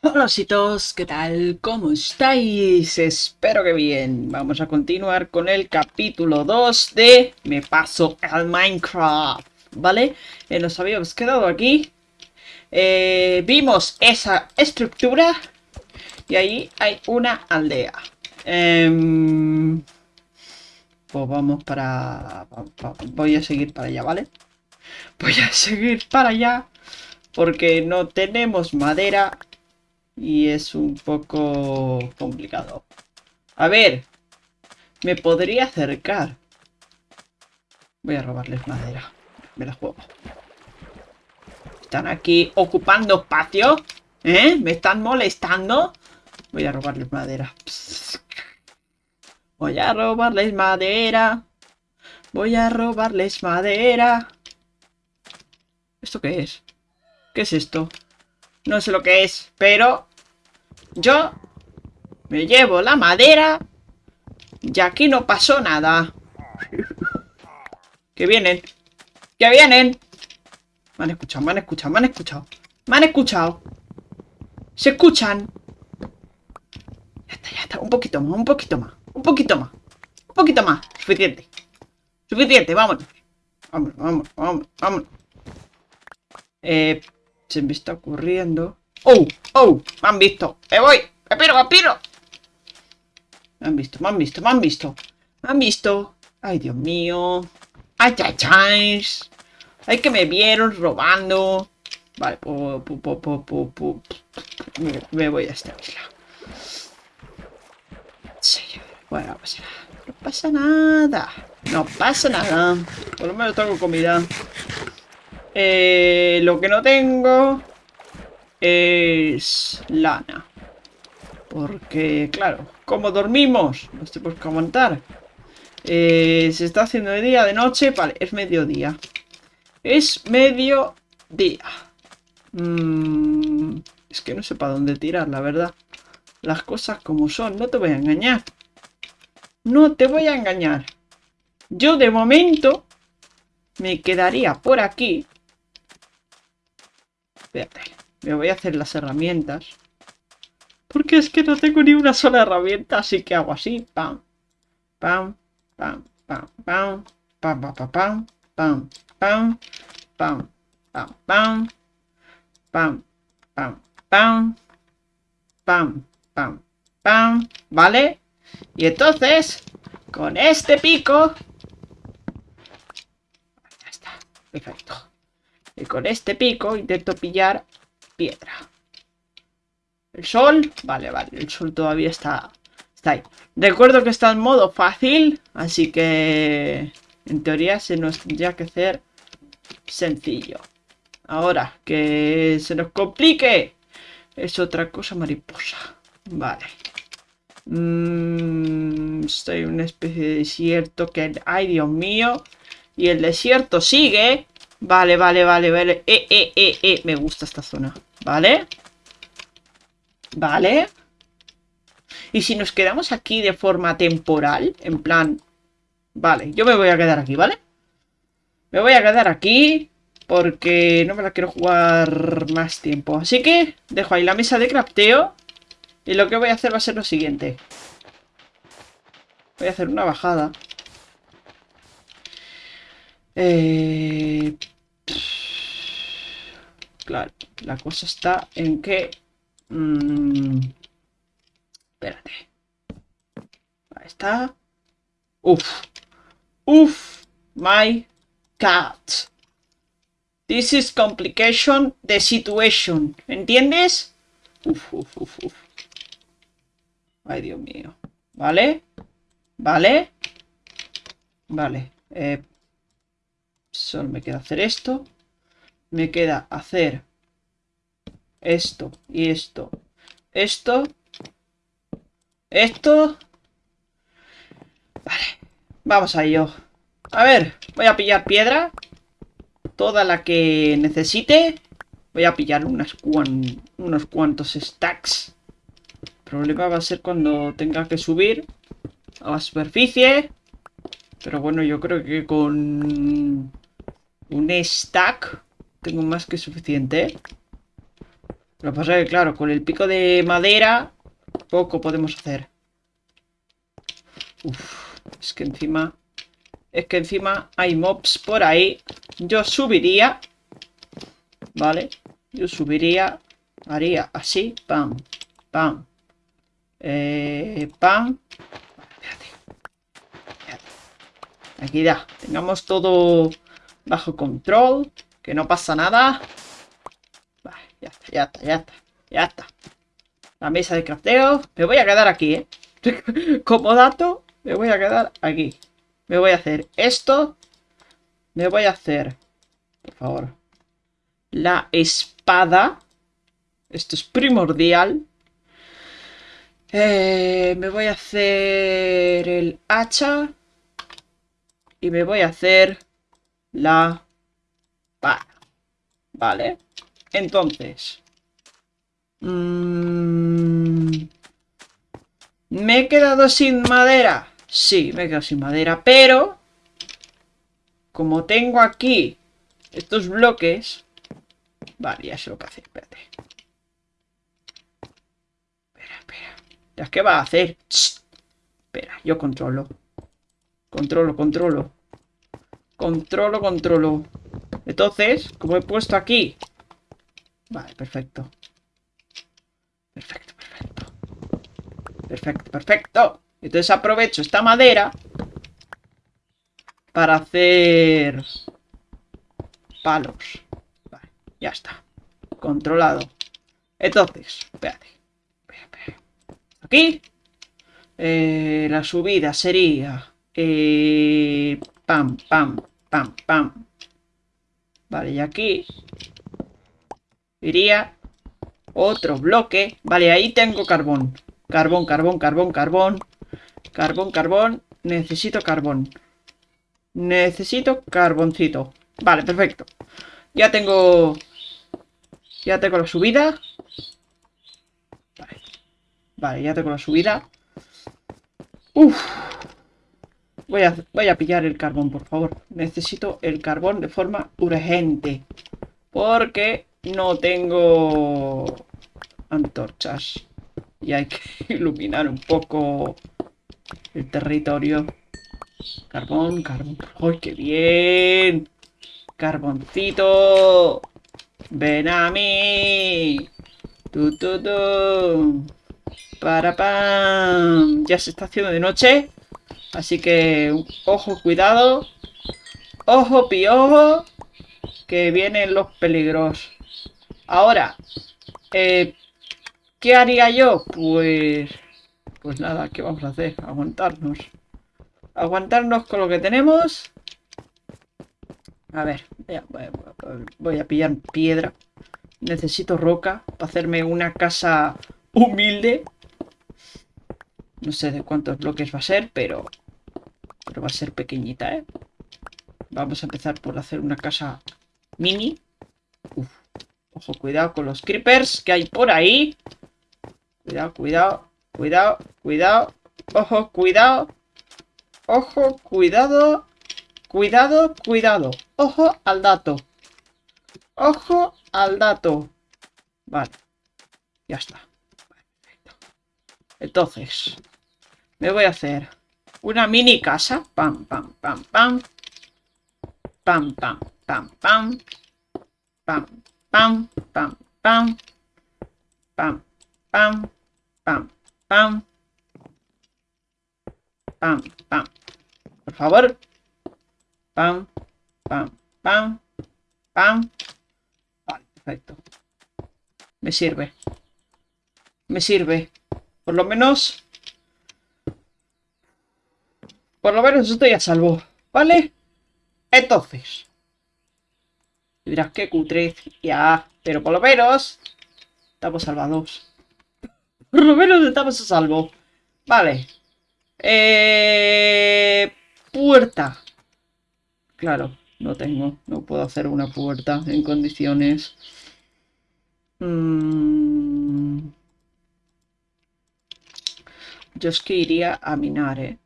Hola ositos, ¿qué tal? ¿Cómo estáis? Espero que bien. Vamos a continuar con el capítulo 2 de Me paso al Minecraft, ¿vale? Eh, nos habíamos quedado aquí. Eh, vimos esa estructura y ahí hay una aldea. Em, pues vamos para... Voy a seguir para allá, ¿vale? Voy a seguir para allá porque no tenemos madera y es un poco complicado. A ver, me podría acercar. Voy a robarles madera. Me la juego. Están aquí ocupando espacio. ¿Eh? ¿Me están molestando? Voy a robarles madera. Voy a robarles madera. Voy a robarles madera. ¿Esto qué es? ¿Qué es esto? No sé lo que es, pero yo me llevo la madera y aquí no pasó nada. que vienen, que vienen. Me han escuchado, me han escuchado, me han escuchado. Me han escuchado. Se escuchan. Ya está, ya está. Un poquito más, un poquito más. Un poquito más. Un poquito más. Suficiente. Suficiente, vámonos. Vámonos, vámonos, vámonos, vámonos. Eh, se me está ocurriendo. ¡Oh! ¡Oh! ¡Me han visto! ¡Me voy! ¡Me piro, me! Me han visto, me han visto, me han visto. Me han visto. ¡Ay, Dios mío! ¡Ay, ay, ay! ¡Ay, que me vieron robando! Vale, pu, pu, pu, me, me, voy a esta isla. Bueno, no pasa nada. No pasa nada. No pasa nada. Por lo menos tengo comida. Eh, lo que no tengo es lana. Porque, claro, como dormimos, nos tenemos que aguantar. Eh, se está haciendo de día, de noche, vale, es mediodía. Es mediodía. Mm, es que no sé para dónde tirar, la verdad. Las cosas como son, no te voy a engañar. No te voy a engañar. Yo de momento me quedaría por aquí Espérate. Me voy a hacer las herramientas. Porque es que no tengo ni una sola herramienta, así que hago así. Pam, pam, pam, pam, pam, pam, pam, pam, pam, pam, pam, pam, pam, pam, pam, pam, pam, pam, pam, ¿vale? Y entonces, con este pico... Ya está, perfecto. Y con este pico intento pillar piedra. El sol, vale, vale, el sol todavía está, está ahí. Recuerdo que está en modo fácil, así que en teoría se nos tendría que hacer sencillo. Ahora, que se nos complique, es otra cosa mariposa. Vale. Mm, estoy en una especie de desierto que... ¡Ay, Dios mío! Y el desierto sigue. Vale, vale, vale, vale. Eh, eh, eh, eh. Me gusta esta zona. Vale. Vale. Y si nos quedamos aquí de forma temporal, en plan... Vale, yo me voy a quedar aquí, ¿vale? Me voy a quedar aquí porque no me la quiero jugar más tiempo. Así que dejo ahí la mesa de crafteo y lo que voy a hacer va a ser lo siguiente. Voy a hacer una bajada. Eh, claro, la cosa está en que... Mm, espérate. Ahí está. Uf. Uf. My cat. This is complication the situation. ¿Entiendes? Uf, uf, uf, uf. Ay, Dios mío. ¿Vale? ¿Vale? Vale. Eh, Solo me queda hacer esto. Me queda hacer esto y esto. Esto. Esto. Vale. Vamos a ello. A ver, voy a pillar piedra. Toda la que necesite. Voy a pillar unas unos cuantos stacks. El problema va a ser cuando tenga que subir a la superficie. Pero bueno, yo creo que con un stack tengo más que suficiente. Lo que pasa es que, claro, con el pico de madera poco podemos hacer. Uf, es que encima... Es que encima hay mobs por ahí. Yo subiría. ¿Vale? Yo subiría. Haría así. Pam. Pam. Eh, pam. Aquí ya. Tengamos todo bajo control. Que no pasa nada. Ya está, ya está, ya está. Ya está. La mesa de crafteo. Me voy a quedar aquí, ¿eh? Como dato, me voy a quedar aquí. Me voy a hacer esto. Me voy a hacer, por favor, la espada. Esto es primordial. Eh, me voy a hacer el hacha. Y me voy a hacer la vara. Vale. Entonces. Mmm, ¿Me he quedado sin madera? Sí, me he quedado sin madera, pero... Como tengo aquí estos bloques... Vale, ya sé lo que hacer, espérate. Espera, espera. qué va a hacer? Espera, yo controlo. Controlo, controlo. Controlo, controlo. Entonces, como he puesto aquí... Vale, perfecto. Perfecto, perfecto. Perfecto, perfecto. Entonces aprovecho esta madera para hacer palos. Vale, ya está. Controlado. Entonces, espérate. Aquí. Eh, la subida sería... Eh, pam, pam, pam, pam. Vale, y aquí iría otro bloque. Vale, ahí tengo carbón. Carbón, carbón, carbón, carbón. Carbón, carbón. Necesito carbón. Necesito carboncito. Vale, perfecto. Ya tengo... Ya tengo la subida. Vale. Ya tengo la subida. Uf. Voy a, voy a pillar el carbón, por favor. Necesito el carbón de forma urgente. Porque no tengo antorchas. Y hay que iluminar un poco el territorio. Carbón, carbón. ¡Ay, qué bien! Carboncito. Ven a mí. Tu, tu, tu. Para pam. Ya se está haciendo de noche. Así que, ojo, cuidado. Ojo, piojo. Que vienen los peligros. Ahora, eh, ¿qué haría yo? Pues... Pues nada, ¿qué vamos a hacer? Aguantarnos. Aguantarnos con lo que tenemos. A ver, voy a pillar piedra. Necesito roca para hacerme una casa humilde. No sé de cuántos bloques va a ser, pero... Pero va a ser pequeñita, ¿eh? Vamos a empezar por hacer una casa mini. Uf. Ojo, cuidado con los creepers que hay por ahí. Cuidado, cuidado, cuidado, cuidado. Ojo, cuidado. Ojo, cuidado. Cuidado, cuidado. Ojo al dato. Ojo al dato. Vale. Ya está. Entonces, me voy a hacer una mini casa. Pam, pam, pam, pam. Pam, pam, pam, pam. Pam, pam, pam, pam. Pam, pam, pam, pam. Pam, pam. Por favor. Pam, pam, pam. Pam. Vale, perfecto. Me sirve. Me sirve. Por lo menos... Por lo menos estoy a salvo. ¿Vale? Entonces... dirás que cutre. Ya. Pero por lo menos... Estamos salvados. Por lo menos estamos a salvo. Vale. Eh... Puerta. Claro, no tengo. No puedo hacer una puerta en condiciones. Mmm... Yo es que iría a minar, ¿eh?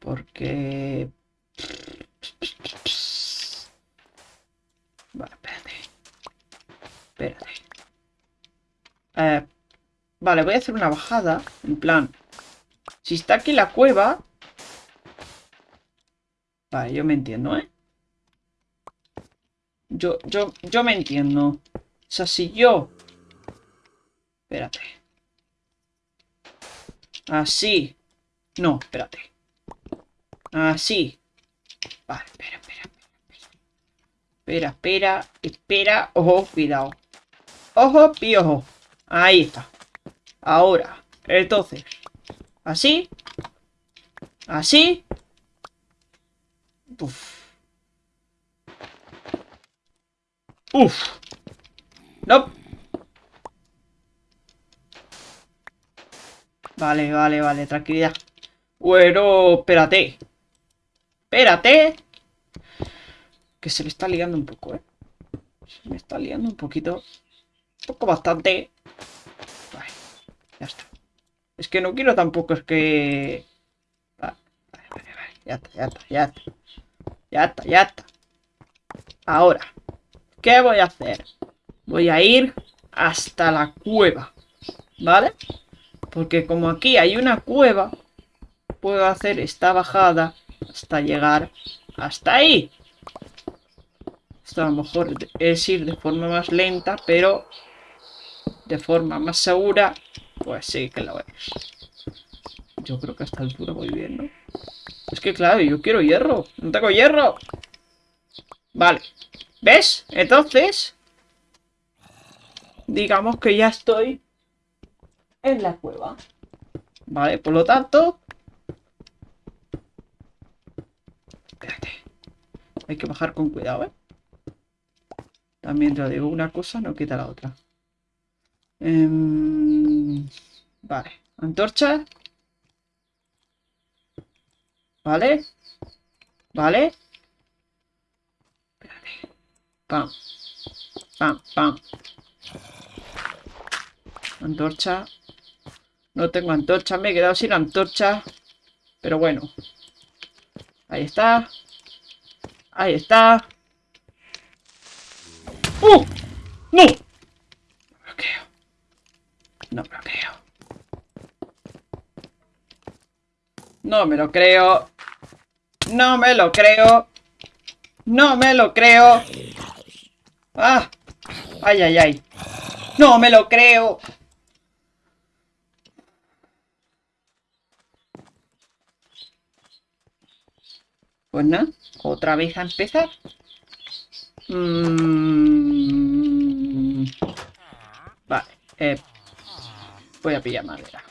Porque... Vale, espérate. Espérate. Eh, vale, voy a hacer una bajada. En plan, si está aquí la cueva... Vale, yo me entiendo, ¿eh? Yo, yo, yo me entiendo. O sea, si yo... Espérate. Así. No, espérate. Así. Vale, espera, espera. Espera, espera, espera. Ojo, cuidado. Ojo, piojo. Ahí está. Ahora, entonces. Así. Así. Uf. Uf. No. Vale, vale, vale, tranquilidad. Bueno, espérate. Espérate. Que se le está liando un poco, ¿eh? Se me está liando un poquito. Un poco bastante. Vale, ya está. Es que no quiero tampoco, es que... Vale, vale, vale, vale. Ya está, ya está, ya está. Ya está, ya está. Ahora. ¿Qué voy a hacer? Voy a ir hasta la cueva. ¿Vale? Porque como aquí hay una cueva, puedo hacer esta bajada hasta llegar hasta ahí. A lo mejor es ir de forma más lenta, pero de forma más segura, pues sí que lo es. Yo creo que a esta altura voy bien, ¿no? Es que claro, yo quiero hierro. ¡No tengo hierro! Vale. ¿Ves? Entonces... Digamos que ya estoy en la cueva. Vale, por lo tanto... Espérate. Hay que bajar con cuidado, ¿eh? También te digo, una cosa no quita la otra. Em, vale, antorcha. Vale. Vale. Espérate. Pam. Pam, pam. Antorcha. No tengo antorcha, me he quedado sin antorcha. Pero bueno. Ahí está. Ahí está. ¡Uh! ¡No! No bloqueo. No bloqueo. No me lo creo. No me lo creo. No me lo creo. ¡Ah! ¡Ay, ay, ay! ¡No me lo creo! Pues nada, otra vez a empezar. Mm. Vale, eh, voy a pillar madera.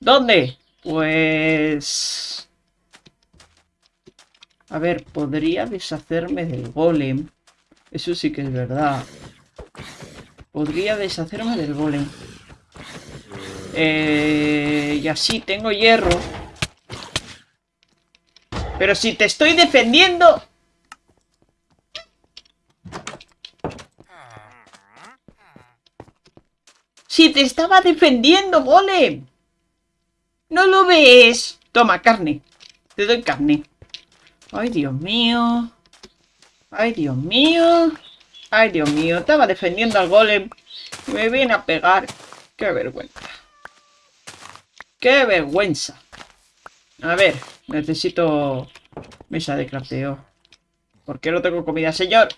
¿Dónde? Pues... A ver, podría deshacerme del golem. Eso sí que es verdad. Podría deshacerme del golem. Eh, y así tengo hierro. Pero si te estoy defendiendo... Si te estaba defendiendo, golem. ¿No lo ves? Toma, carne. Te doy carne. Ay, Dios mío. Ay, Dios mío. Ay, Dios mío. Estaba defendiendo al golem. Me viene a pegar. Qué vergüenza. Qué vergüenza. A ver, necesito mesa de crafteo. ¿Por qué no tengo comida, señor?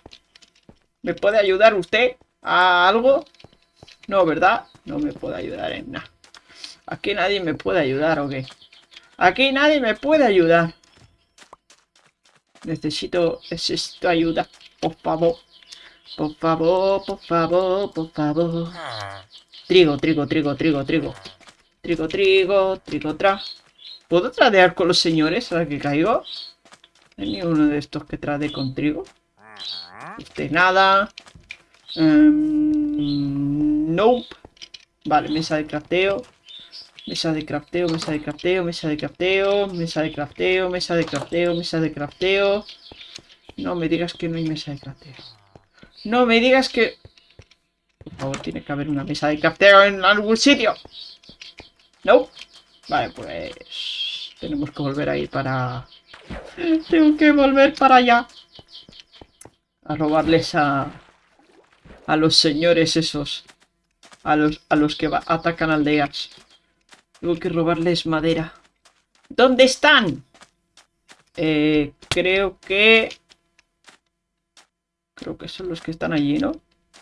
¿Me puede ayudar usted a algo? No, ¿verdad? No me puede ayudar en nada. Aquí nadie me puede ayudar, ¿o qué? Aquí nadie me puede ayudar. Necesito, necesito ayuda. Por favor. Por favor, por favor, por favor. Trigo, trigo, trigo, trigo, trigo. Trigo, trigo, trigo, tra. ¿Puedo tradear con los señores a la que caigo? ¿Hay uno de estos que trade con trigo? Este nada. Um, nope. Vale, mesa de crafteo. Mesa de crafteo, mesa de crafteo, mesa de crafteo, mesa de crafteo, mesa de crafteo, mesa de crafteo. No me digas que no hay mesa de crafteo. No me digas que... Por favor, tiene que haber una mesa de crafteo en algún sitio. No. Vale, pues... Tenemos que volver a ir para... Tengo que volver para allá. A robarles a... A los señores esos. a los, a los que atacan aldeas. Tengo que robarles madera. ¿Dónde están? Eh, creo que... Creo que son los que están allí, ¿no?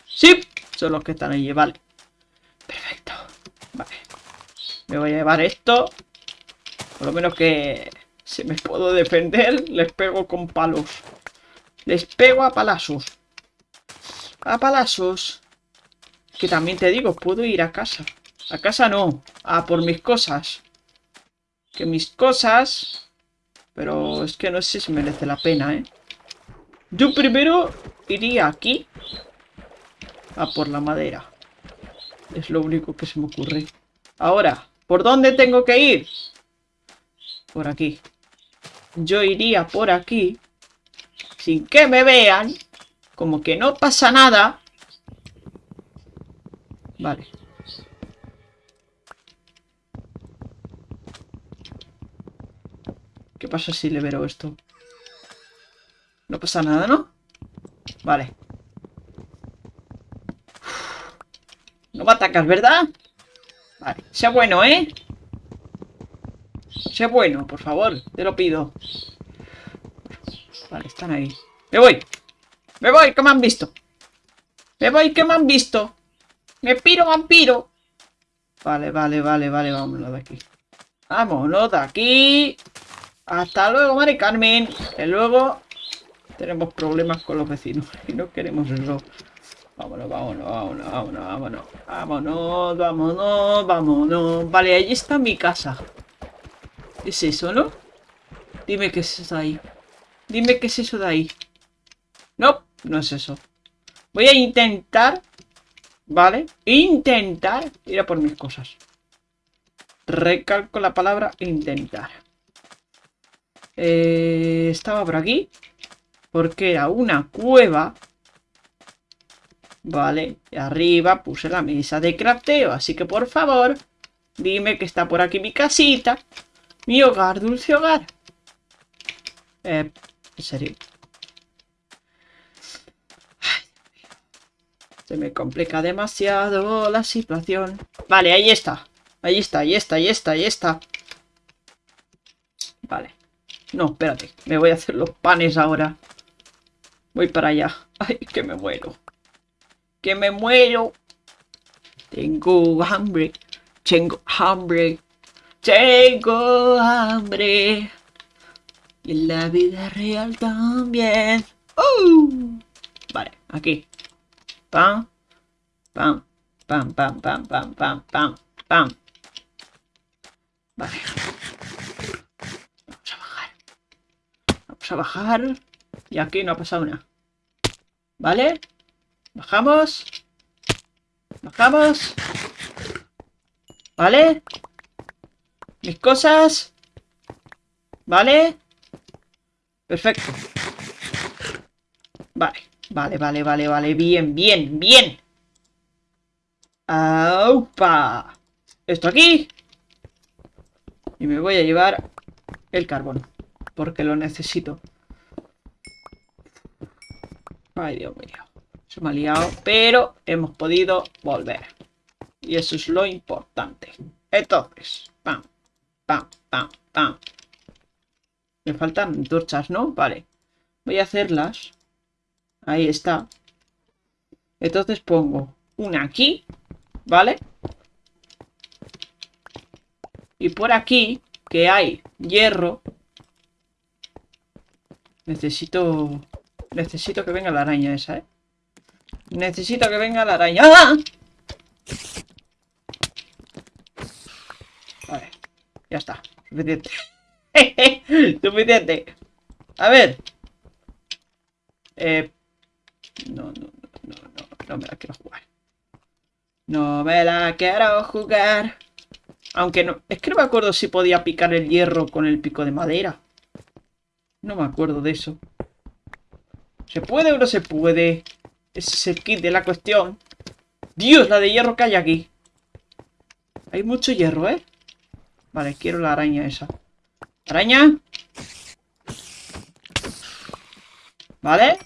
¡Sí! Son los que están allí, vale. Perfecto. Vale. Me voy a llevar esto. Por lo menos que... Si me puedo defender, les pego con palos. Les pego a palazos. A palazos. Que también te digo, puedo ir a casa. A casa no. A por mis cosas. Que mis cosas... Pero es que no sé si merece la pena, ¿eh? Yo primero iría aquí. A por la madera. Es lo único que se me ocurre. Ahora, ¿por dónde tengo que ir? Por aquí. Yo iría por aquí. Sin que me vean. Como que no pasa nada. Vale. ¿Qué pasa si le veo esto? No pasa nada, ¿no? Vale. No me atacas, ¿verdad? Vale. Sea bueno, ¿eh? Sea bueno, por favor. Te lo pido. Vale, están ahí. ¡Me voy! ¡Me voy! ¡Que me han visto! ¡Me voy! ¡Que me han visto! ¡Me piro, vampiro! Vale, vale, vale, vale, vámonos de aquí. Vámonos de aquí. Hasta luego, Mari Carmen. Que luego tenemos problemas con los vecinos. Y no queremos eso. Vámonos, vámonos, vámonos, vámonos, vámonos. Vámonos, vámonos, vámonos. Vale, ahí está mi casa. ¿Es eso, no? Dime qué es eso de ahí. Dime qué es eso de ahí. No, no es eso. Voy a intentar ¿Vale? Intentar ir a por mis cosas. Recalco la palabra intentar. Eh, estaba por aquí. Porque era una cueva. Vale. Y arriba puse la mesa de crafteo. Así que por favor, dime que está por aquí mi casita. Mi hogar, dulce hogar. Eh, en serio. Se me complica demasiado la situación. Vale, ahí está. Ahí está, ahí está, ahí está, ahí está. Vale. No, espérate. Me voy a hacer los panes ahora. Voy para allá. Ay, que me muero. Que me muero. Tengo hambre. Tengo hambre. Tengo hambre. Y en la vida real también. ¡Uh! Vale, aquí pam, pam, pam, pam, pam, pam, pam, pam, pam. Vale. Vamos a bajar. Vamos a bajar. Y aquí no ha pasado nada. ¿Vale? Bajamos. Bajamos. ¿Vale? Mis cosas. ¿Vale? Perfecto. Vale. Vale, vale, vale, vale. Bien, bien, bien. ¡Aupa! Esto aquí. Y me voy a llevar el carbón. Porque lo necesito. Ay, Dios mío. Se me ha liado. Pero hemos podido volver. Y eso es lo importante. Entonces, pam, pam, pam. Me faltan torchas, ¿no? Vale. Voy a hacerlas Ahí está. Entonces pongo una aquí, ¿vale? Y por aquí, que hay hierro. Necesito... Necesito que venga la araña esa, ¿eh? Necesito que venga la araña. ¡Ah! Vale. Ya está. Suficiente. Suficiente. A ver. Eh, no, no, no, no, no me la quiero jugar. No me la quiero jugar. Aunque no... Es que no me acuerdo si podía picar el hierro con el pico de madera. No me acuerdo de eso. ¿Se puede o no se puede? Ese es el kit de la cuestión. Dios, la de hierro que hay aquí. Hay mucho hierro, ¿eh? Vale, quiero la araña esa. ¿Araña? ¿Vale?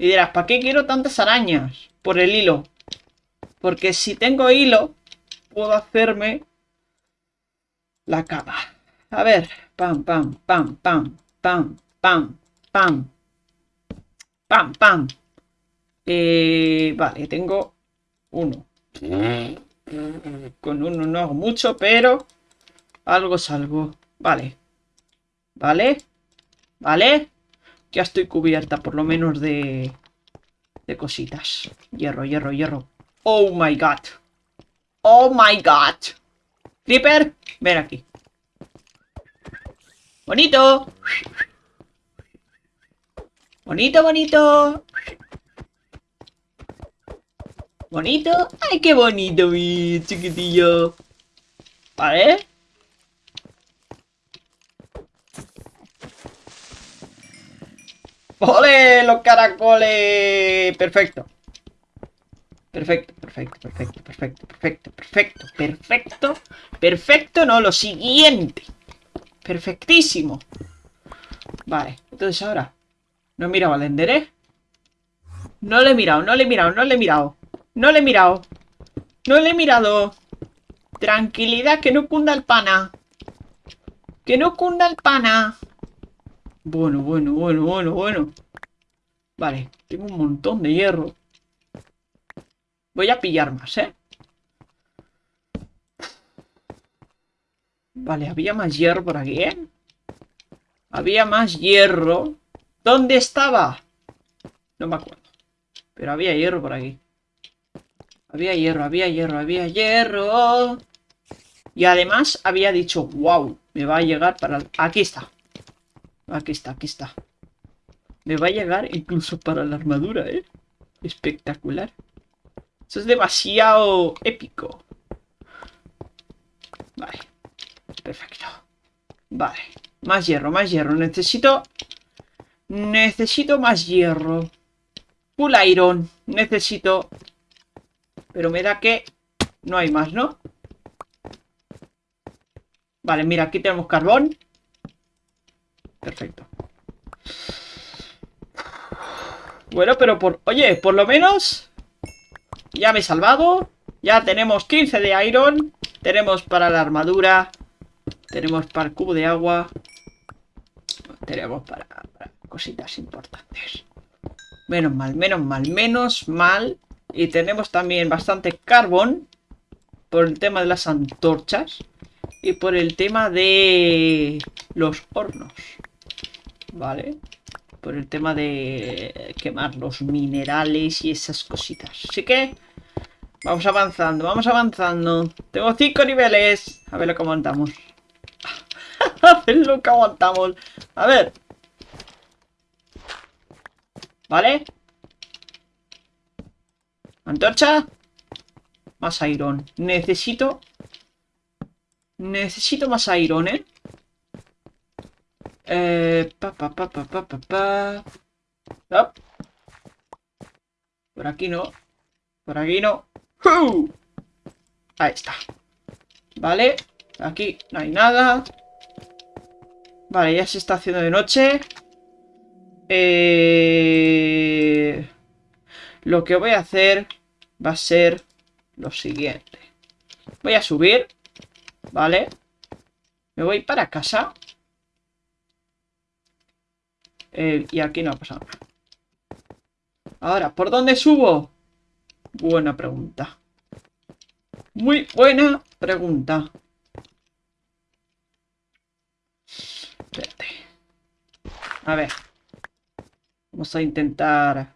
Y dirás, ¿para qué quiero tantas arañas? Por el hilo. Porque si tengo hilo, puedo hacerme la cama. A ver, pam, pam, pam, pam, pam, pam, pam, pam, pam. Eh, vale, tengo uno. Con uno no hago mucho, pero algo salgo. Vale. Vale. Vale. Ya estoy cubierta, por lo menos de... De cositas. Hierro, hierro, hierro. Oh my god. Oh my god. Creeper, ven aquí. Bonito. Bonito, bonito. Bonito. Ay, qué bonito, mi chiquitillo. Vale. ¡Los caracoles! Perfecto. Perfecto, perfecto, perfecto, perfecto, perfecto, perfecto, perfecto, perfecto, no, lo siguiente. Perfectísimo. Vale, entonces ahora, no he mirado al Ender, ¿eh? No le he mirado, no le he mirado, no le he mirado. No le he mirado. No le he mirado. Tranquilidad, que no cunda el pana. Que no cunda el pana. Bueno, bueno, bueno, bueno, bueno. Vale, tengo un montón de hierro. Voy a pillar más, ¿eh? Vale, había más hierro por aquí, ¿eh? Había más hierro. ¿Dónde estaba? No me acuerdo. Pero había hierro por aquí. Había hierro, había hierro, había hierro. Y además había dicho, wow, me va a llegar para... Aquí está. Aquí está, aquí está. Me va a llegar incluso para la armadura, ¿eh? Espectacular. Eso es demasiado épico. Vale. Perfecto. Vale. Más hierro, más hierro. Necesito... Necesito más hierro. Full iron. Necesito... Pero me da que... No hay más, ¿no? Vale, mira, aquí tenemos carbón. Perfecto. Bueno, pero por... Oye, por lo menos... Ya me he salvado. Ya tenemos 15 de iron. Tenemos para la armadura. Tenemos para el cubo de agua. Tenemos para, cositas importantes. Menos mal, menos mal, menos mal. Y tenemos también bastante carbón. Por el tema de las antorchas. Y por el tema de los hornos. Vale. Por el tema de quemar los minerales y esas cositas. Así que vamos avanzando, vamos avanzando. Tengo cinco niveles. A ver lo que aguantamos. a ver lo que aguantamos. A ver. ¿Vale? Antorcha. Más iron. Necesito... Necesito más iron, ¿eh? Eh, pa, pa, pa, pa, pa, pa, Por aquí no. Por aquí no. Ahí está. Vale. Aquí no hay nada. Vale, ya se está haciendo de noche. Eh... Lo que voy a hacer va a ser lo siguiente. Voy a subir. Vale. Me voy para casa. Y aquí no ha pasado nada. Ahora, ¿por dónde subo? Buena pregunta. Muy buena pregunta. A ver. Vamos a intentar...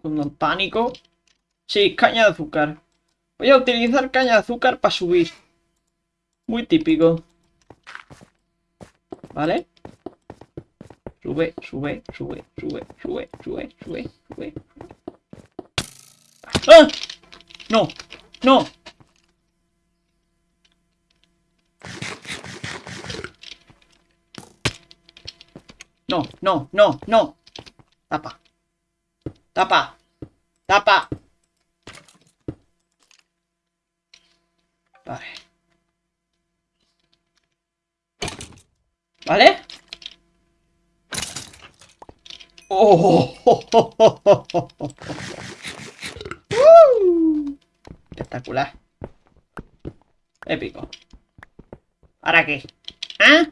Con el pánico. Sí, caña de azúcar. Voy a utilizar caña de azúcar para subir. Muy típico. ¿Vale? Sube, sube, sube, sube, sube, sube, sube, sube. ¡Ah! No, no. No, no, no, no. Tapa. Tapa. Tapa. Vale. ¿Vale? Oh. Espectacular. Épico. ¿Ahora qué? ¿Ah?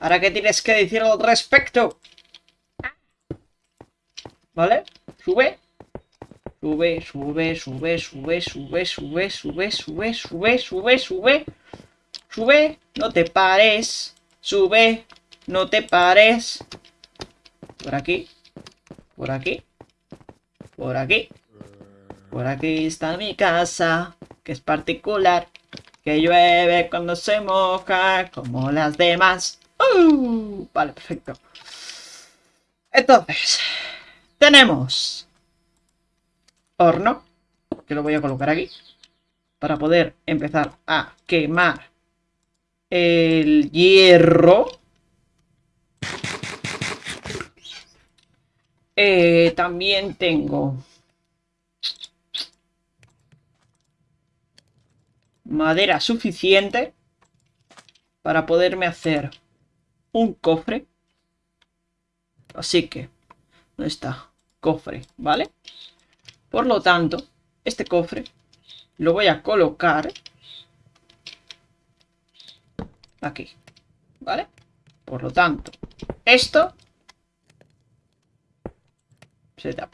¿Ahora qué tienes que decir al respecto? ¿Vale? Sube. Sube, sube, sube, sube, sube, sube, sube, sube, sube, sube, sube. Sube, no te pares. Sube, no te pares. Por aquí. Por aquí. Por aquí. Por aquí está mi casa, que es particular. Que llueve cuando se moja, como las demás. ¡Uh! Vale, perfecto. Entonces, tenemos horno, que lo voy a colocar aquí, para poder empezar a quemar el hierro. Eh, también tengo madera suficiente para poderme hacer un cofre. Así que, ¿dónde está? Cofre, ¿vale? Por lo tanto, este cofre lo voy a colocar aquí, ¿vale? Por lo tanto, esto se.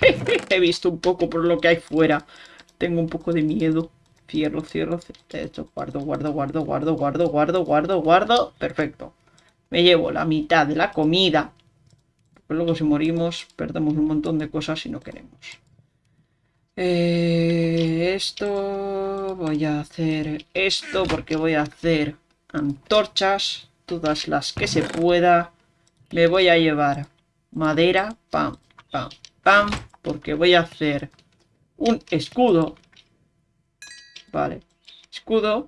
He visto un poco por lo que hay fuera. Tengo un poco de miedo. Cierro, cierro, esto, guardo, guardo, guardo, guardo, guardo, guardo, guardo, guardo. Perfecto. Me llevo la mitad de la comida. Porque luego si morimos perdemos un montón de cosas si no queremos. Eh, esto... Voy a hacer esto porque voy a hacer antorchas. Todas las que se pueda. Me voy a llevar madera. Pam, pam, pam. Porque voy a hacer un escudo Vale. Escudo.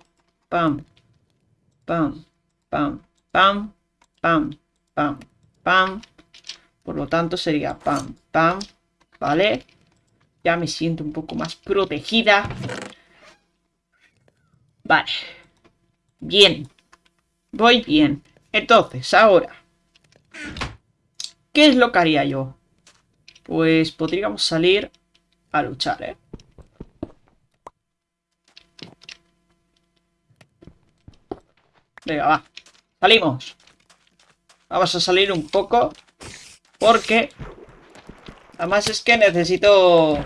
Pam. Pam. Pam. Pam. Pam. Pam. Pam. Por lo tanto sería pam. Pam. Vale. Ya me siento un poco más protegida. Vale. Bien. Voy bien. Entonces, ahora. ¿Qué es lo que haría yo? Pues podríamos salir a luchar, ¿eh? Venga, va. Salimos. Vamos a salir un poco. Porque... Además es que necesito...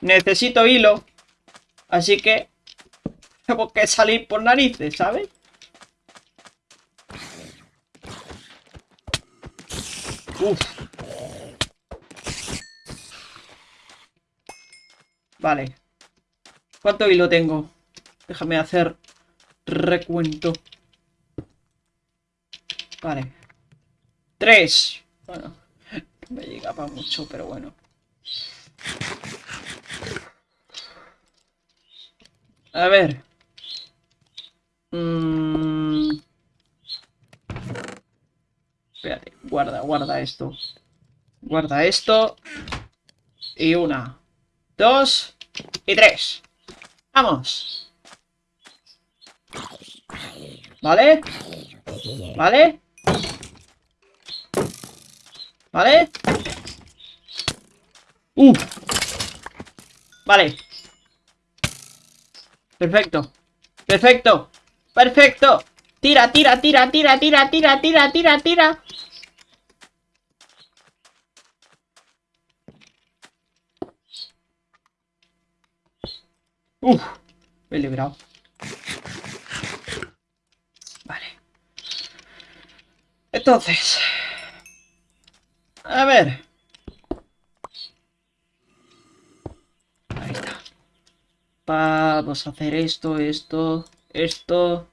Necesito hilo. Así que... Tengo que salir por narices, ¿sabes? Uf. Vale. ¿Cuánto hilo tengo? Déjame hacer recuento. Vale. Tres. Bueno, no me llega para mucho, pero bueno. A ver. Mm. Espérate, guarda, guarda esto. Guarda esto. Y una, dos y tres. ¡Vamos! ¿Vale? ¿Vale? ¿Vale? ¡Uh! Vale. Perfecto. Perfecto. Perfecto. Tira, tira, tira, tira, tira, tira, tira, tira, tira. Uf, me he librado. Entonces... A ver. Ahí está. Vamos a hacer esto, esto, esto.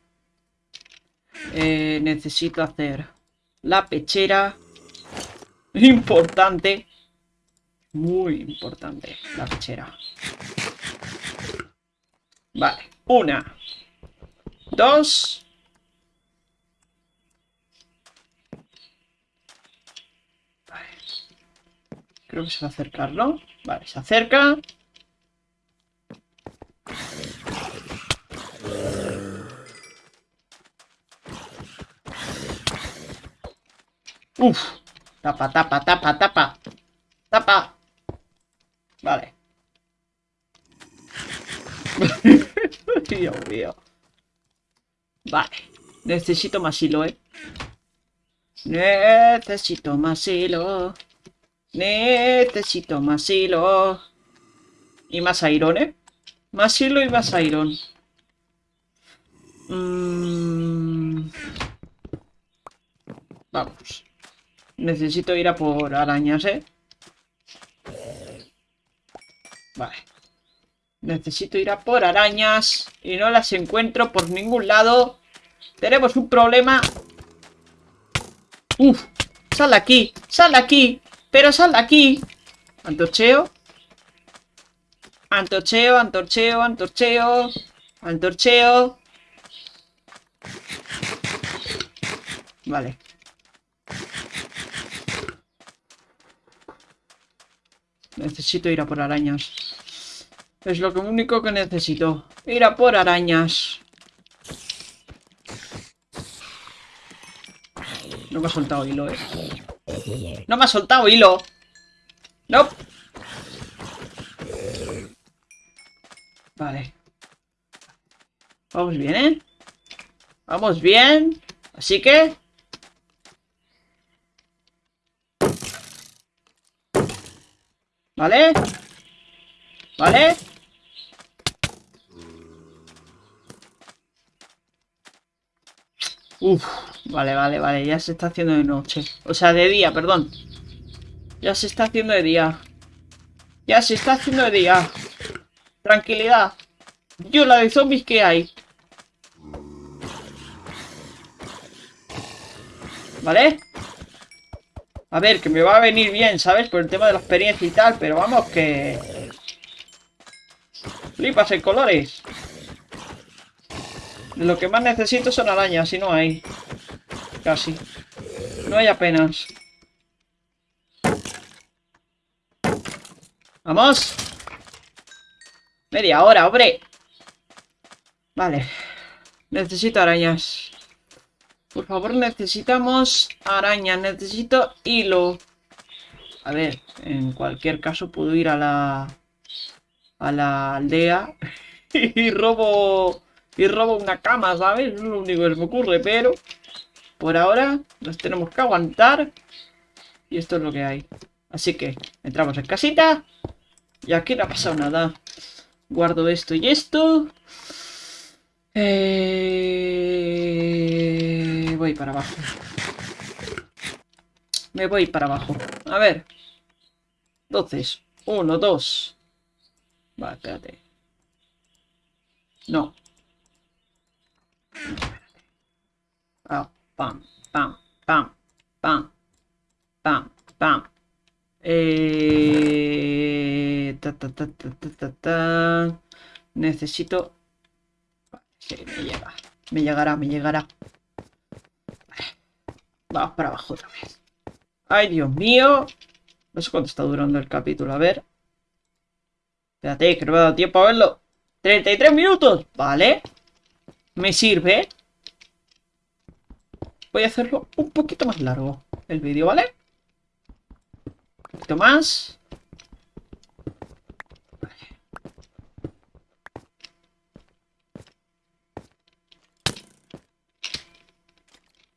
Eh, necesito hacer la pechera. Importante. Muy importante la pechera. Vale. Una. Dos. Creo que se va a acercar, ¿no? Vale, se acerca. Uf. Tapa, tapa, tapa, tapa. Tapa. Vale. Dios mío. Vale. Necesito más hilo, ¿eh? Necesito más hilo. Necesito más hilo. Y más iron, ¿eh? Más hilo y más iron. Mm. Vamos. Necesito ir a por arañas, ¿eh? Vale. Necesito ir a por arañas y no las encuentro por ningún lado. Tenemos un problema. Uf, sal aquí, sal aquí, pero sal aquí. Antorcheo. Antorcheo, antorcheo, antorcheo. Antorcheo. Vale. Necesito ir a por arañas. Es lo único que necesito. Ir a por arañas. No me ha soltado hilo, eh. No me ha soltado hilo. No. Vale. Vamos bien, ¿eh? Vamos bien. Así que... ¿Vale? ¿Vale? Uf, vale, vale, vale, ya se está haciendo de noche. O sea, de día, perdón. Ya se está haciendo de día. Ya se está haciendo de día. Tranquilidad. Yo la de zombies que hay. ¿Vale? A ver, que me va a venir bien, ¿sabes? Por el tema de la experiencia y tal, pero vamos que... Flipas en colores. Lo que más necesito son arañas, y no hay. Casi. No hay apenas. ¡Vamos! Media hora, hombre. Vale. Necesito arañas. Por favor, necesitamos araña. Necesito hilo. A ver, en cualquier caso puedo ir a la... A la aldea. y robo... Y robo una cama, ¿sabes? Es lo único que se me ocurre, pero... Por ahora nos tenemos que aguantar. Y esto es lo que hay. Así que entramos en casita. Y aquí no ha pasado nada. Guardo esto y esto. Eh, voy para abajo. Me voy para abajo. A ver. Entonces, uno, dos. Va, espérate. No. Ah, pam, pam, pam, pam, pam, pam. Eh, ta, ta, ta, ta, Necesito me llega. Me llegará, me llegará. Vamos para abajo otra vez. ¡Ay, Dios mío! No sé cuánto está durando el capítulo. A ver. Espérate, que no me ha dado tiempo a verlo. ¡33 minutos! Vale. Me sirve. Voy a hacerlo un poquito más largo el vídeo, ¿vale? Un poquito más.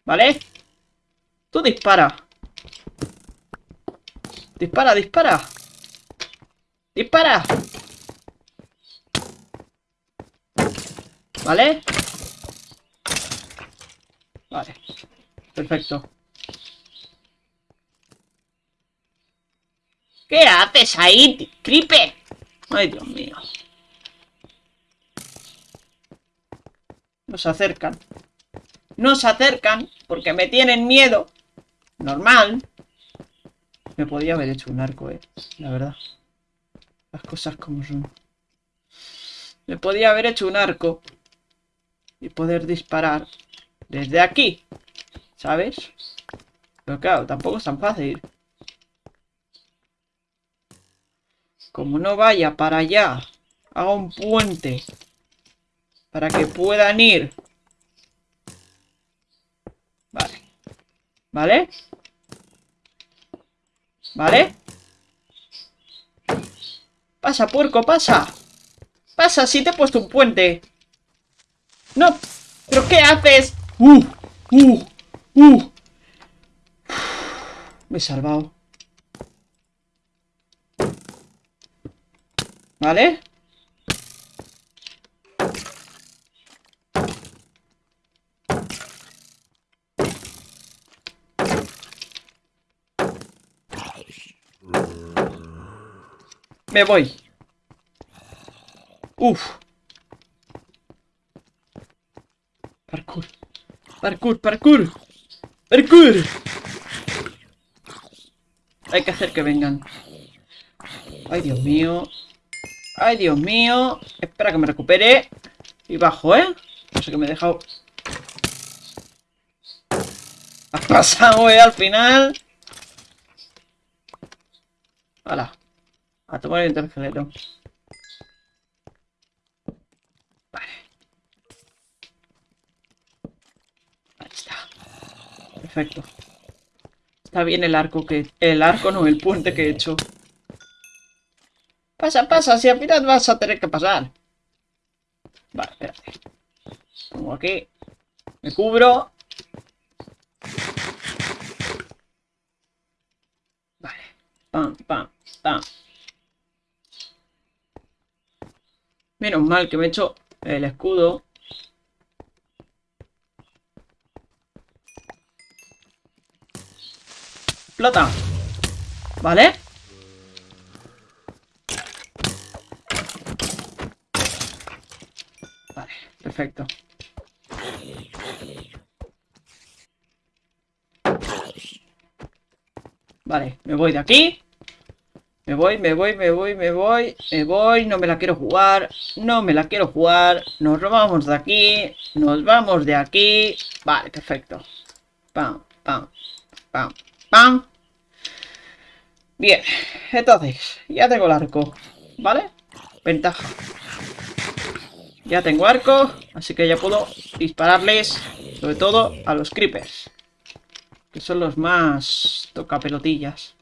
¿Vale? Tú dispara. Dispara, dispara. Dispara. ¿Vale? Vale. Perfecto. ¿Qué haces ahí, Creeper? Ay, Dios mío. Nos acercan. Nos acercan porque me tienen miedo. Normal. Me podía haber hecho un arco, eh. La verdad. Las cosas como son. Me podía haber hecho un arco. Y poder disparar desde aquí. ¿Sabes? Pero claro, tampoco es tan fácil. Como no vaya para allá, haga un puente para que puedan ir Vale. ¿Vale? ¿Vale? Pasa, puerco, pasa. Pasa, si te he puesto un puente. No, ¿pero qué haces? ¡Uh! ¡Uh! ¡Uh! Me he salvado. ¿Vale? Me voy. Uf. Parkour. Parkour, parkour. Parkour. Hay que hacer que vengan. Ay, Dios mío. Ay, Dios mío. Espera que me recupere. Y bajo, ¿eh? No sé qué me he dejado. Ha pasado, ¿eh? Al final. Hala. A tomar el intergeleto. Vale. Ahí está. Perfecto. Está bien el arco que... El arco no, el puente que he hecho. Pasa, pasa, si al final vas a tener que pasar. Vale, espérate. Pongo aquí. Me cubro. Vale. Pam, pam, pam. Menos mal que me he hecho el escudo. Plata. ¿Vale? Vale, perfecto. Vale, me voy de aquí. Me voy, me voy, me voy, me voy, me voy, no me la quiero jugar, no me la quiero jugar, nos robamos de aquí, nos vamos de aquí, vale, perfecto. Pam, pam, pam, pam. Bien, entonces, ya tengo el arco, ¿vale? Ventaja. Ya tengo arco, así que ya puedo dispararles, sobre todo a los creepers. Que son los más tocapelotillas.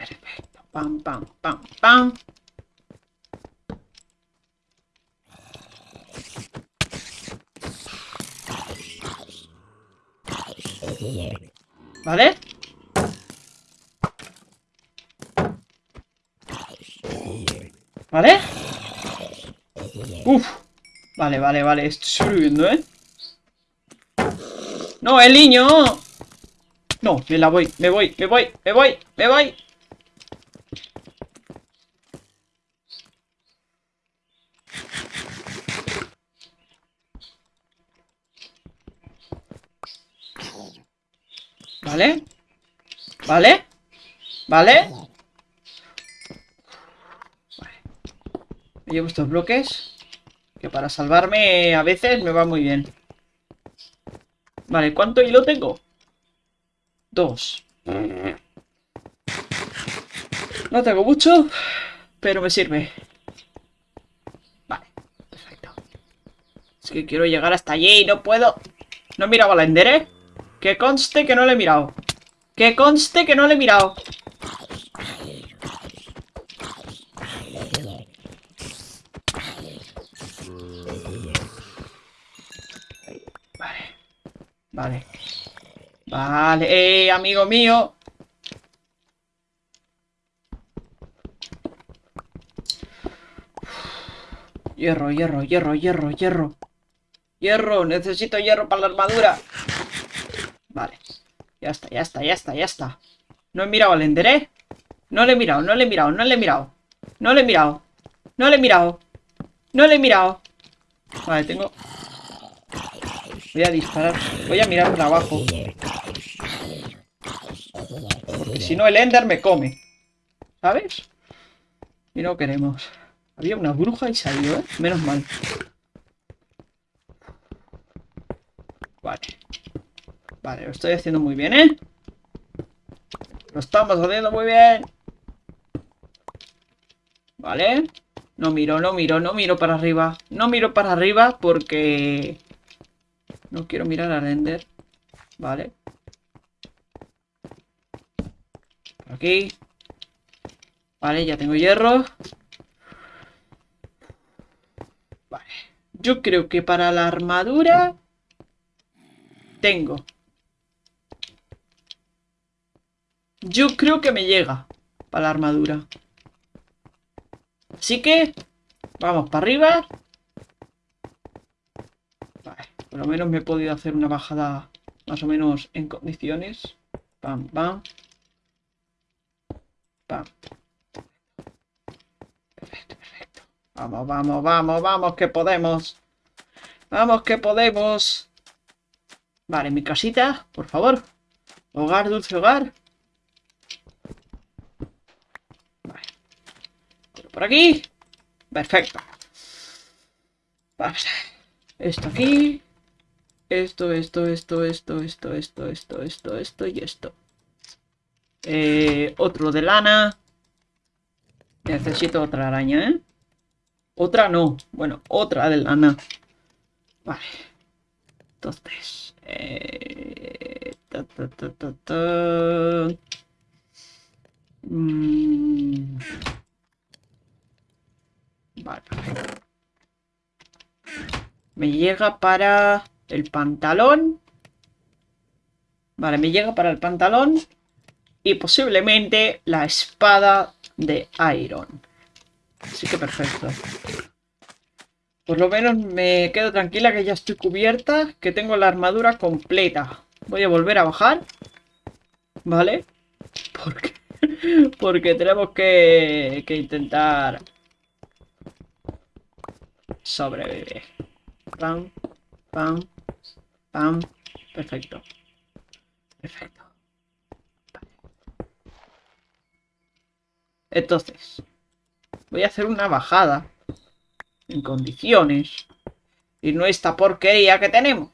Perfecto. Pam, pam, pam, pam. ¿Vale? ¿Vale? Uf. Vale, vale, vale. Estoy subiendo, ¿eh? ¡No, el niño! No, me la voy, me voy, me voy, me voy, me voy. ¿Vale? ¿Vale? ¿Vale? Me llevo estos bloques. Que para salvarme a veces me va muy bien. Vale, ¿cuánto hilo tengo? Dos. No tengo mucho, pero me sirve. Vale, perfecto. Es que quiero llegar hasta allí y no puedo. No he mirado a la Ender, ¿eh? Que conste que no le he mirado. Que conste que no le he mirado. Vale. Vale. Vale, eh, amigo mío. Hierro, hierro, hierro, hierro, hierro. Hierro, necesito hierro para la armadura. Vale. Ya está, ya está, ya está, ya está. No he mirado al Ender, ¿eh? No le he mirado, no le he mirado, no le he mirado. No le he mirado. No le he mirado. No le he mirado. Vale, tengo... Voy a disparar. Voy a mirar para abajo. Porque si no el Ender me come. ¿Sabes? Y no queremos. Había una bruja y salió, ¿eh? Menos mal. Vale. Vale, lo estoy haciendo muy bien, ¿eh? Lo estamos haciendo muy bien. Vale. No miro, no miro, no miro para arriba. No miro para arriba porque... No quiero mirar a render. Vale. Aquí. Vale, ya tengo hierro. Vale. Yo creo que para la armadura... Tengo. Yo creo que me llega para la armadura. Así que... Vamos para arriba. Vale, por lo menos me he podido hacer una bajada más o menos en condiciones. Pam, pam. Pam. Perfecto, perfecto. Vamos, vamos, vamos, vamos, que podemos. Vamos, que podemos. Vale, mi casita, por favor. Hogar, dulce hogar. Por aquí. Perfecto. Vamos. Esto aquí. Esto, esto, esto, esto, esto, esto, esto, esto, esto y esto. Eh, otro de lana. Necesito otra araña, ¿eh? Otra no. Bueno, otra de lana. Vale. Entonces. Eh, ta, ta, ta, ta. Mm. Me llega para el pantalón. Vale, me llega para el pantalón. Y posiblemente la espada de Iron. Así que perfecto. Por lo menos me quedo tranquila que ya estoy cubierta. Que tengo la armadura completa. Voy a volver a bajar. ¿Vale? Porque, porque tenemos que, que intentar sobrevivir. Pam, pam, pam. Perfecto. Perfecto. Entonces, voy a hacer una bajada en condiciones y no esta porquería que tenemos,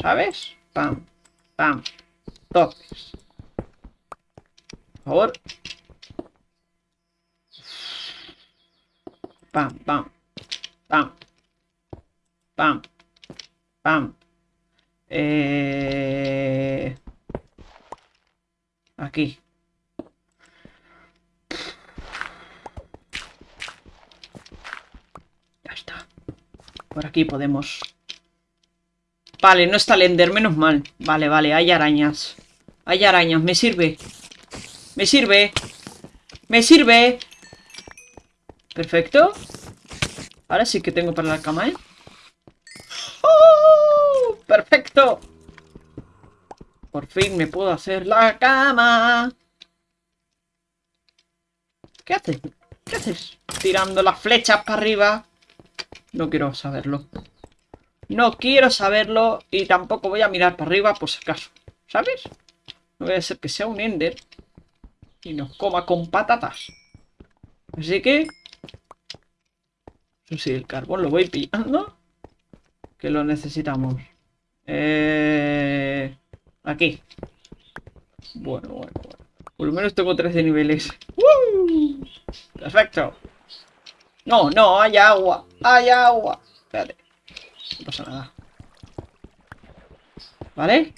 ¿sabes? Pam, pam. Entonces, por favor. Pam, pam, pam, pam, pam. Eh... Aquí. Ya está. Por aquí podemos... Vale, no está el Ender, menos mal. Vale, vale, hay arañas. Hay arañas, me sirve. Me sirve. Me sirve. Perfecto. Ahora sí que tengo para la cama, ¿eh? ¡Oh! ¡Perfecto! Por fin me puedo hacer la cama. ¿Qué haces? ¿Qué haces? Tirando las flechas para arriba. No quiero saberlo. No quiero saberlo y tampoco voy a mirar para arriba por si acaso. ¿Sabes? No voy a ser que sea un Ender y nos coma con patatas. Así que... Sí, el carbón lo voy pillando. Que lo necesitamos. Eh... Aquí. Bueno, bueno, bueno. Por lo menos tengo 13 niveles. Perfecto. No, no, hay agua. Hay agua. Espérate. No pasa nada. ¿Vale?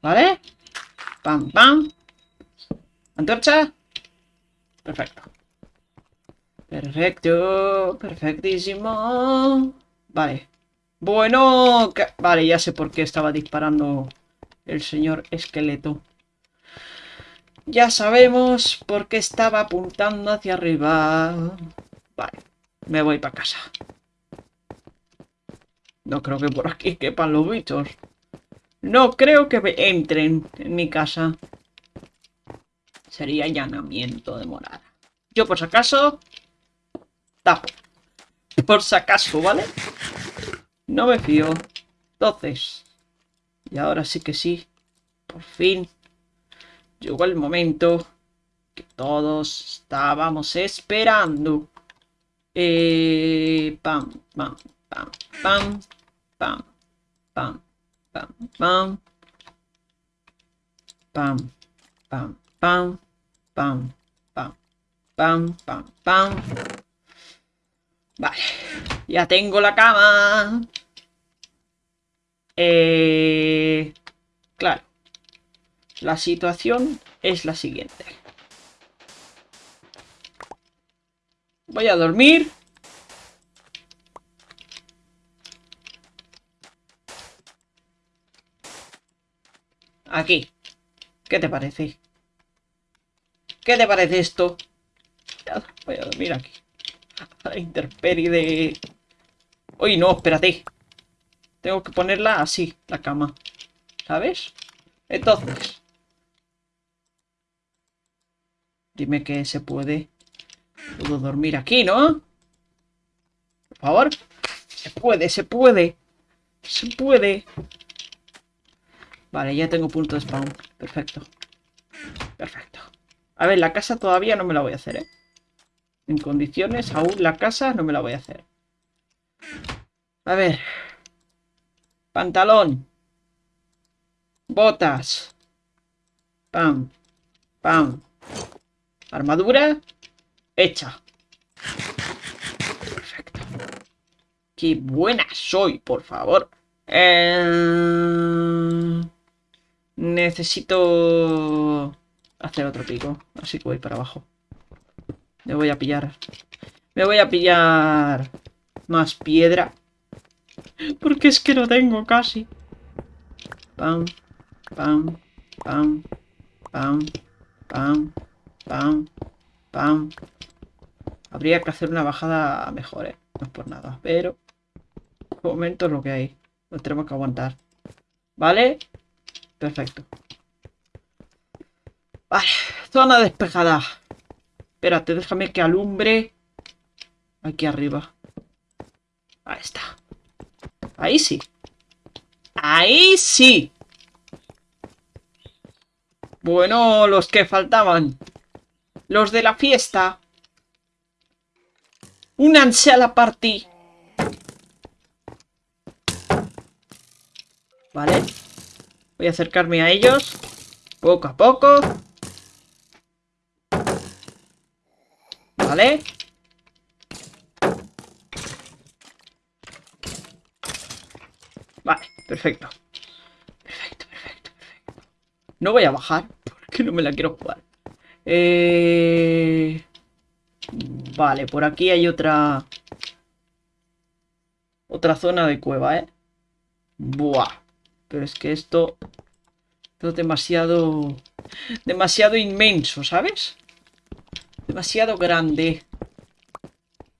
¿Vale? Pam, pam. ¿Antorcha? Perfecto. Perfecto. Perfectísimo. Vale. Bueno. Vale, ya sé por qué estaba disparando el señor esqueleto. Ya sabemos por qué estaba apuntando hacia arriba. Vale, me voy para casa. No creo que por aquí quepan los bichos. No creo que entren en mi casa. Sería allanamiento de morada. Yo por si acaso... Tapo. Por si acaso, ¿vale? No me fío. Entonces... Y ahora sí que sí. Por fin. Llegó el momento que todos estábamos esperando. Eh, pam, pam, pam, pam, pam, pam, pam, pam, pam, pam, pam, pam, pam, pam, pam, pam. Vale, ya tengo la cama. Eh, claro, la situación es la siguiente. Voy a dormir. Aquí. ¿Qué te parece? ¿Qué te parece esto? Voy a dormir aquí. La interperie de... Uy, no, espérate. Tengo que ponerla así, la cama. ¿Sabes? Entonces... Dime que se puede. Puedo dormir aquí, ¿no? Por favor. Se puede, se puede. Se puede. Vale, ya tengo punto de spawn. Perfecto. Perfecto. A ver, la casa todavía no me la voy a hacer, ¿eh? En condiciones, aún la casa no me la voy a hacer. A ver. Pantalón. Botas. Pam. Pam. Armadura. Hecha. Perfecto. Qué buena soy, por favor. Eh... Necesito hacer otro pico. Así que voy para abajo. Me voy a pillar. Me voy a pillar más piedra. Porque es que no tengo casi. Pam, pam, pam, pam, pam, pam, pam. Habría que hacer una bajada mejor, ¿eh? No es por nada. Pero, de momento es lo que hay. Lo tenemos que aguantar. ¿Vale? Perfecto. Vale, zona despejada. Espérate, déjame que alumbre. Aquí arriba. Ahí está. Ahí sí. Ahí sí. Bueno, los que faltaban. Los de la fiesta. Únanse a la party. Vale. Voy a acercarme a ellos. Poco a poco. Vale. Vale, perfecto. Perfecto, perfecto, perfecto. No voy a bajar porque no me la quiero jugar. Eh... Vale, por aquí hay otra... Otra zona de cueva, ¿eh? Buah. Pero es que esto... Esto es demasiado... Demasiado inmenso, ¿sabes? Demasiado grande.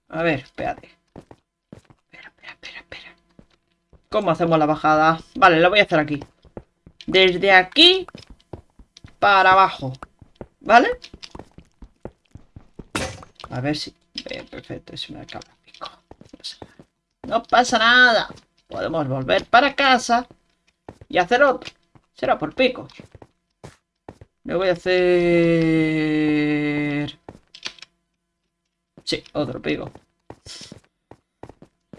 A ver, espérate. Espera, espera, espera, espera. ¿Cómo hacemos la bajada? Vale, la voy a hacer aquí. Desde aquí para abajo. ¿Vale? A ver si... Perfecto, es una cabra pico. No pasa nada. Podemos volver para casa y hacer otro. Será por picos. Me voy a hacer... Sí, otro pico.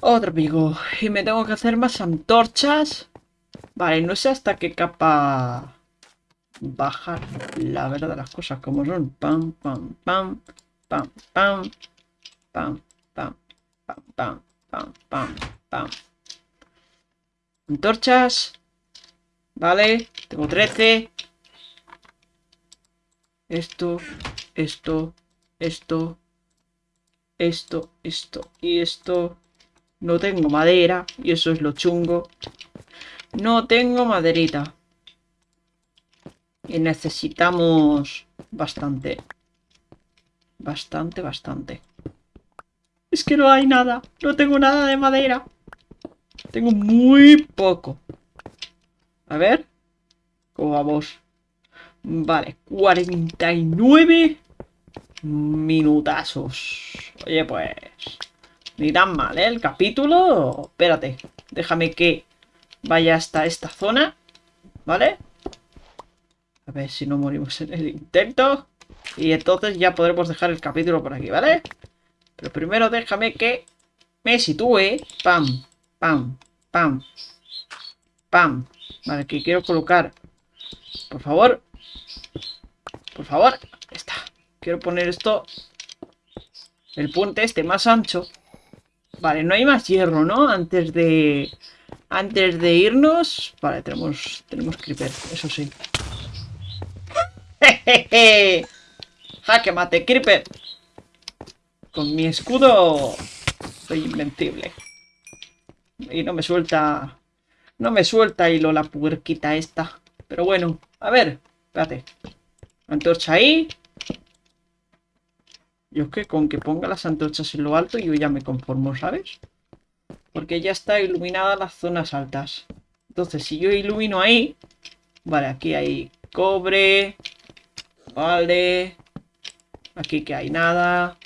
Otro pico. Y me tengo que hacer más antorchas. Vale, no sé hasta qué capa bajar. La verdad de las cosas como son. Pam, pam, pam. Pam, pam. Pam, pam. Pam, pam. Pam, pam. Pam. Antorchas. Vale, tengo 13. Esto, esto, esto, esto, esto y esto. No tengo madera y eso es lo chungo. No tengo maderita. Y necesitamos bastante. Bastante, bastante. Es que no hay nada. No tengo nada de madera. Tengo muy poco. A ver. ¿Cómo vamos? Vale, 49 minutazos. Oye, pues... Ni tan mal, ¿eh? El capítulo... Espérate. Déjame que vaya hasta esta zona. ¿Vale? A ver si no morimos en el intento. Y entonces ya podremos dejar el capítulo por aquí, ¿vale? Pero primero déjame que me sitúe. Pam, pam, pam, pam. Vale, que quiero colocar. Por favor. Por favor. Está. Quiero poner esto. El puente este más ancho. Vale, no hay más hierro, ¿no? Antes de... Antes de irnos... Vale, tenemos... Tenemos creeper, eso sí. ¡Jejeje! ¡Jaque mate, creeper! Con mi escudo soy invencible. Y no me suelta... No me suelta hilo la puerquita esta. Pero bueno, a ver, espérate. Antorcha ahí. Yo es que con que ponga las antorchas en lo alto yo ya me conformo, ¿sabes? Porque ya está iluminada las zonas altas. Entonces, si yo ilumino ahí... Vale, aquí hay cobre. Vale. Aquí que hay nada.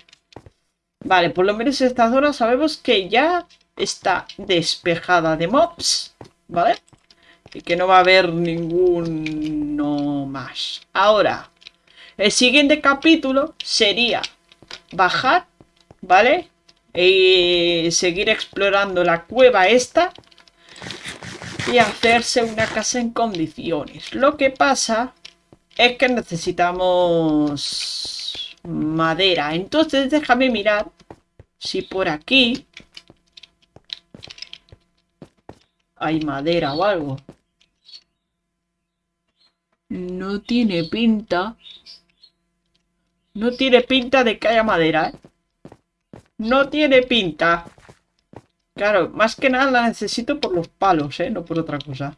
Vale, por lo menos esta zona sabemos que ya está despejada de mobs. ¿Vale? Y que no va a haber ninguno más. Ahora, el siguiente capítulo sería bajar, ¿vale? Y seguir explorando la cueva esta. Y hacerse una casa en condiciones. Lo que pasa es que necesitamos madera. Entonces déjame mirar si por aquí hay madera o algo. No tiene pinta. No tiene pinta de que haya madera, ¿eh? No tiene pinta. Claro, más que nada la necesito por los palos, ¿eh? No por otra cosa.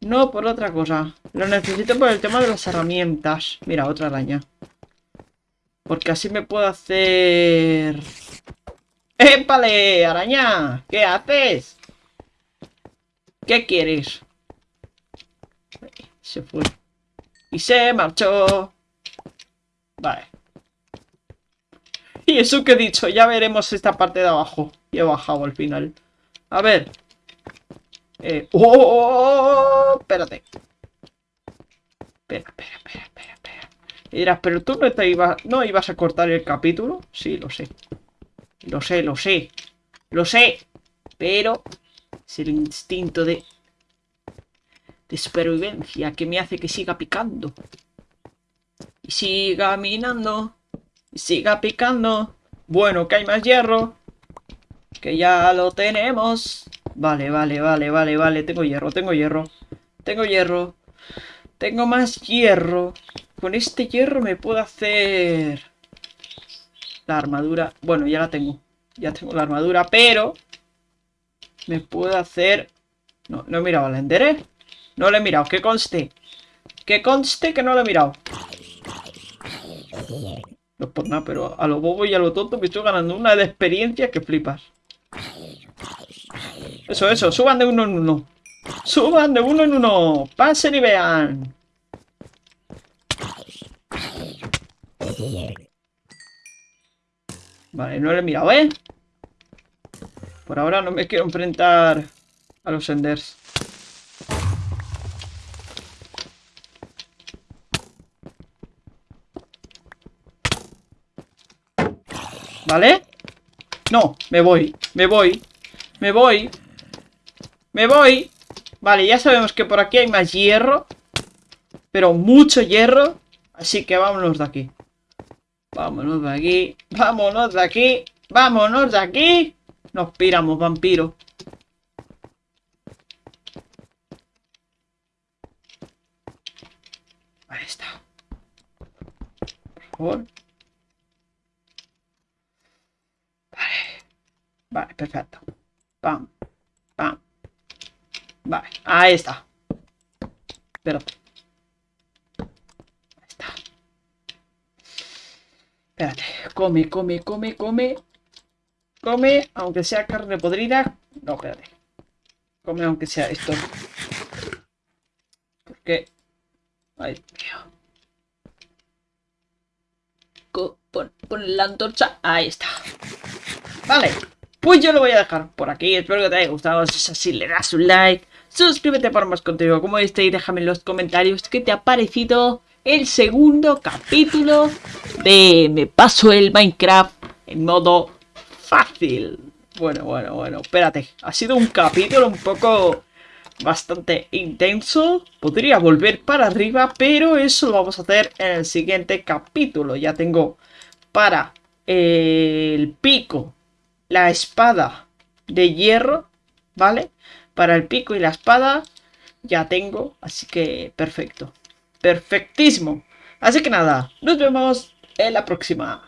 No por otra cosa. Lo necesito por el tema de las herramientas. Mira, otra araña. Porque así me puedo hacer... ¡Épale, araña! ¿Qué haces? ¿Qué quieres? Se fue. Y se marchó. Vale. Y eso que he dicho, ya veremos esta parte de abajo. Y he bajado al final. A ver. Eh, ¡Oh! oh, oh, oh espérate. Espera, espera, espera, espera, espera. Y dirás, pero tú no, te ibas, no ibas a cortar el capítulo. Sí, lo sé. Lo sé, lo sé. Lo sé. Pero es el instinto de, de supervivencia que me hace que siga picando. Siga minando. Siga picando. Bueno, que hay más hierro. Que ya lo tenemos. Vale, vale, vale, vale, vale. Tengo hierro, tengo hierro. Tengo hierro. Tengo más hierro. Con este hierro me puedo hacer... La armadura. Bueno, ya la tengo. Ya tengo la armadura, pero... Me puedo hacer... No, no he mirado al ender, ¿eh? No lo he mirado, que conste. Que conste que no lo he mirado. No por nada, pero a lo bobo y a lo tonto me estoy ganando una de experiencia que flipas. Eso, eso, suban de uno en uno. Suban de uno en uno. Pasen y vean. Vale, no lo he mirado, ¿eh? Por ahora no me quiero enfrentar a los Enders. ¿Vale? No, me voy, me voy, me voy, me voy. Vale, ya sabemos que por aquí hay más hierro. Pero mucho hierro. Así que vámonos de aquí. Vámonos de aquí. Vámonos de aquí. Vámonos de aquí. Nos piramos, vampiro. Ahí está. Por favor. Vale, perfecto. Pam, pam. Vale, ahí está. Espérate. Ahí está. Espérate. Come, come, come, come. Come, aunque sea carne podrida. No, espérate. Come aunque sea esto. Porque... Ay, mío. Pon, pon la antorcha. Ahí está. Vale. Pues yo lo voy a dejar por aquí. Espero que te haya gustado. Si es así, le das un like. Suscríbete para más contenido como este y déjame en los comentarios qué te ha parecido el segundo capítulo de Me paso el Minecraft en modo fácil. Bueno, bueno, bueno, espérate. Ha sido un capítulo un poco bastante intenso. Podría volver para arriba, pero eso lo vamos a hacer en el siguiente capítulo. Ya tengo para el pico la espada de hierro, ¿vale? Para el pico y la espada ya tengo, así que perfecto. Perfectísimo. Así que nada, nos vemos en la próxima.